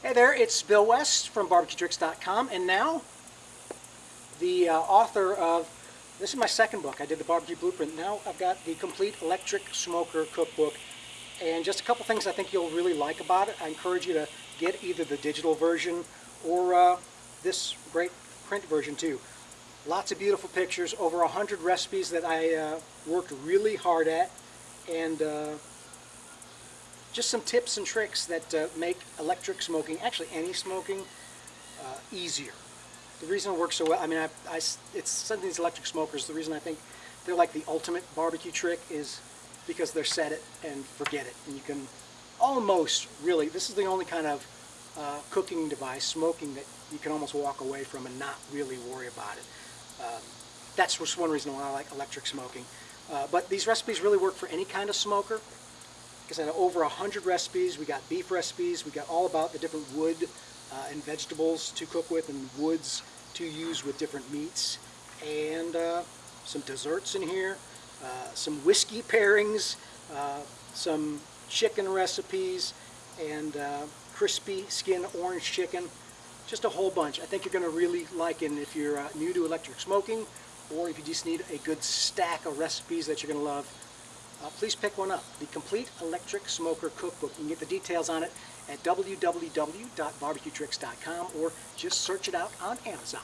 Hey there, it's Bill West from barbecuetricks.com and now the uh, author of, this is my second book, I did the barbecue blueprint, now I've got the complete electric smoker cookbook and just a couple things I think you'll really like about it. I encourage you to get either the digital version or uh, this great print version too. Lots of beautiful pictures, over a hundred recipes that I uh, worked really hard at and uh, just some tips and tricks that uh, make electric smoking, actually any smoking, uh, easier. The reason it works so well, I mean, I, I, it's some of these electric smokers, the reason I think they're like the ultimate barbecue trick is because they're set it and forget it. And you can almost really, this is the only kind of uh, cooking device, smoking, that you can almost walk away from and not really worry about it. Um, that's just one reason why I like electric smoking. Uh, but these recipes really work for any kind of smoker. I said, over 100 recipes. We got beef recipes. We got all about the different wood uh, and vegetables to cook with and woods to use with different meats. And uh, some desserts in here, uh, some whiskey pairings, uh, some chicken recipes, and uh, crispy skin orange chicken. Just a whole bunch. I think you're going to really like it if you're uh, new to electric smoking or if you just need a good stack of recipes that you're going to love uh, please pick one up. The Complete Electric Smoker Cookbook. You can get the details on it at www.barbecuetricks.com or just search it out on Amazon.